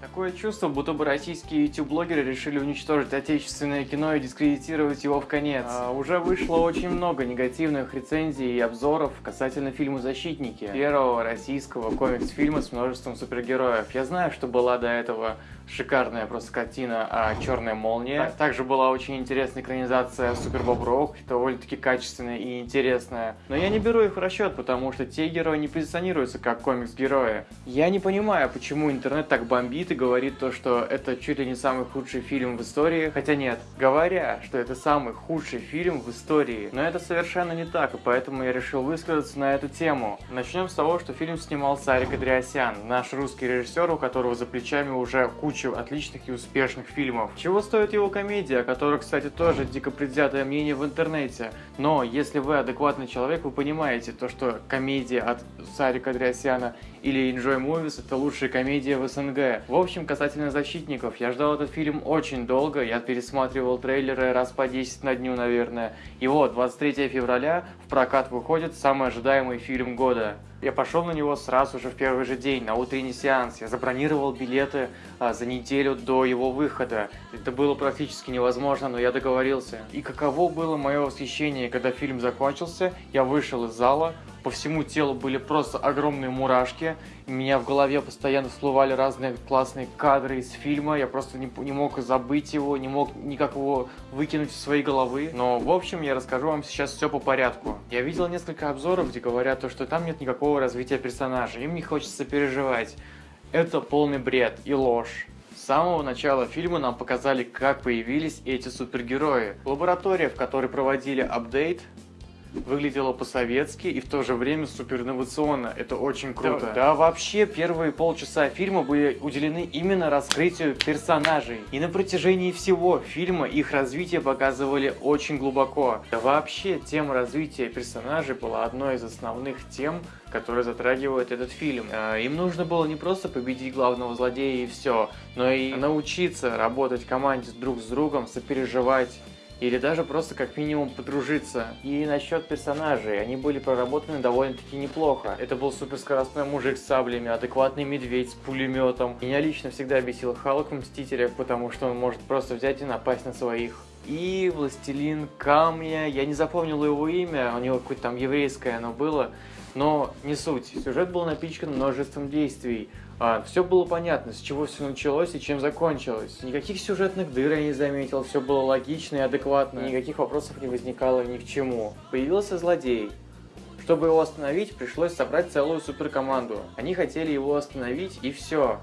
Такое чувство, будто бы российские YouTube-блогеры решили уничтожить отечественное кино и дискредитировать его в конец. А, уже вышло очень много негативных рецензий и обзоров касательно фильма «Защитники», первого российского комикс-фильма с множеством супергероев. Я знаю, что была до этого шикарная просто картина а, «Черная молния». Также была очень интересная экранизация «Супербобров», довольно-таки качественная и интересная. Но я не беру их в расчет, потому что те герои не позиционируются как комикс-герои. Я не понимаю, почему интернет так бомбит и говорит то, что это чуть ли не самый худший фильм в истории. Хотя нет, говоря, что это самый худший фильм в истории. Но это совершенно не так, и поэтому я решил высказаться на эту тему. Начнем с того, что фильм снимал Сарик Андреасян, наш русский режиссер, у которого за плечами уже куча кучу отличных и успешных фильмов. Чего стоит его комедия, о которой, кстати, тоже дико предвзятое мнение в интернете. Но если вы адекватный человек, вы понимаете то, что комедия от Сарика Андреасяна или Enjoy Movies это лучшая комедия в СНГ. В общем, касательно «Защитников», я ждал этот фильм очень долго, я пересматривал трейлеры раз по 10 на дню, наверное. И вот, 23 февраля в прокат выходит самый ожидаемый фильм года. Я пошел на него сразу же в первый же день, на утренний сеанс. Я забронировал билеты а, за неделю до его выхода. Это было практически невозможно, но я договорился. И каково было мое восхищение, когда фильм закончился, я вышел из зала, по всему телу были просто огромные мурашки, у меня в голове постоянно всплывали разные классные кадры из фильма, я просто не, не мог забыть его, не мог никак его выкинуть из своей головы. Но, в общем, я расскажу вам сейчас все по порядку. Я видел несколько обзоров, где говорят, то, что там нет никакого развития персонажа, им не хочется переживать. Это полный бред и ложь. С самого начала фильма нам показали, как появились эти супергерои. Лаборатория, в которой проводили апдейт, выглядело по-советски и в то же время супер инновационно. Это очень круто. Да, да, вообще первые полчаса фильма были уделены именно раскрытию персонажей. И на протяжении всего фильма их развитие показывали очень глубоко. Да вообще тема развития персонажей была одной из основных тем, которые затрагивают этот фильм. А, им нужно было не просто победить главного злодея и все, но и научиться работать в команде друг с другом, сопереживать или даже просто как минимум подружиться. И насчет персонажей, они были проработаны довольно-таки неплохо. Это был суперскоростной мужик с саблями, адекватный медведь с пулеметом. Меня лично всегда бесил Халк в Мстителях, потому что он может просто взять и напасть на своих. И Властелин Камня, я не запомнил его имя, у него какое-то там еврейское оно было, но не суть. Сюжет был напичкан множеством действий. А, все было понятно, с чего все началось и чем закончилось. Никаких сюжетных дыр я не заметил, все было логично и адекватно, никаких вопросов не возникало ни к чему. Появился злодей. Чтобы его остановить, пришлось собрать целую суперкоманду. Они хотели его остановить и все.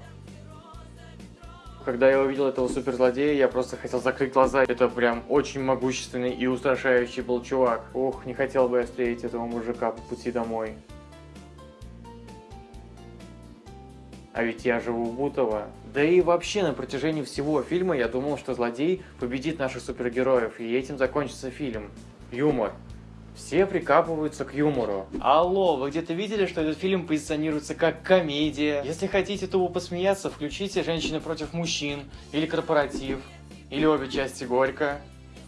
Когда я увидел этого суперзлодея, я просто хотел закрыть глаза. Это прям очень могущественный и устрашающий был чувак. Ох, не хотел бы я встретить этого мужика по пути домой. а ведь я живу в Бутово. Да и вообще на протяжении всего фильма я думал, что злодей победит наших супергероев, и этим закончится фильм. Юмор. Все прикапываются к юмору. Алло, вы где-то видели, что этот фильм позиционируется как комедия? Если хотите тупо посмеяться, включите «Женщины против мужчин» или «Корпоратив», или обе части «Горько».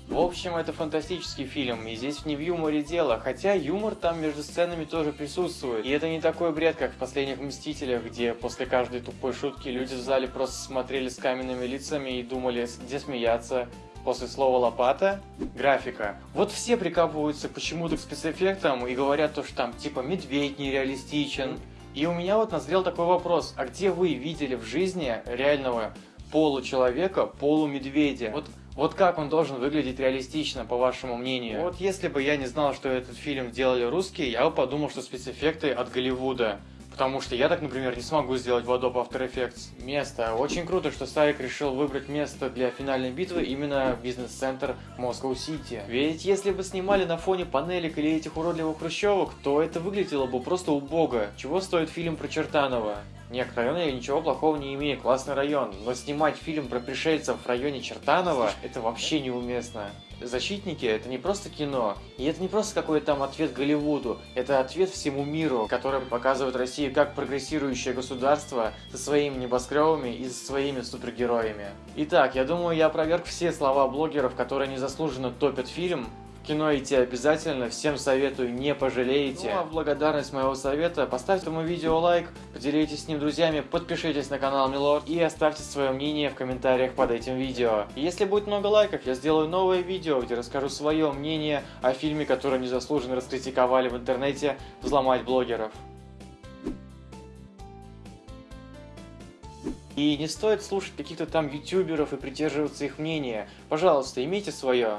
В общем, это фантастический фильм, и здесь не в юморе дело, хотя юмор там между сценами тоже присутствует. И это не такой бред, как в «Последних Мстителях», где после каждой тупой шутки люди в зале просто смотрели с каменными лицами и думали, где смеяться. После слова «лопата» — графика. Вот все прикапываются почему-то к спецэффектам и говорят то, что там типа медведь нереалистичен. И у меня вот назрел такой вопрос, а где вы видели в жизни реального получеловека, полумедведя? Вот вот как он должен выглядеть реалистично, по вашему мнению? Вот если бы я не знал, что этот фильм делали русские, я бы подумал, что спецэффекты от Голливуда. Потому что я так, например, не смогу сделать в Adobe After Effects место. Очень круто, что Старик решил выбрать место для финальной битвы именно бизнес-центр Москва-Сити. Ведь если бы снимали на фоне панелек или этих уродливых хрущевок, то это выглядело бы просто убого. Чего стоит фильм про Чертанова? Нет, к я ничего плохого не имею, классный район. Но снимать фильм про пришельцев в районе Чертанова, это вообще неуместно. Защитники это не просто кино, и это не просто какой-то там ответ Голливуду, это ответ всему миру, который показывает Россию как прогрессирующее государство со своими небоскребами и со своими супергероями. Итак, я думаю, я опроверг все слова блогеров, которые незаслуженно топят фильм, кино идти обязательно, всем советую, не пожалеете. Ну а в благодарность моего совета поставьте этому видео лайк, поделитесь с ним друзьями, подпишитесь на канал Милорд и оставьте свое мнение в комментариях под этим видео. Если будет много лайков, я сделаю новое видео, где расскажу свое мнение о фильме, который незаслуженно раскритиковали в интернете «Взломать блогеров». И не стоит слушать каких-то там ютуберов и придерживаться их мнения. Пожалуйста, имейте свое.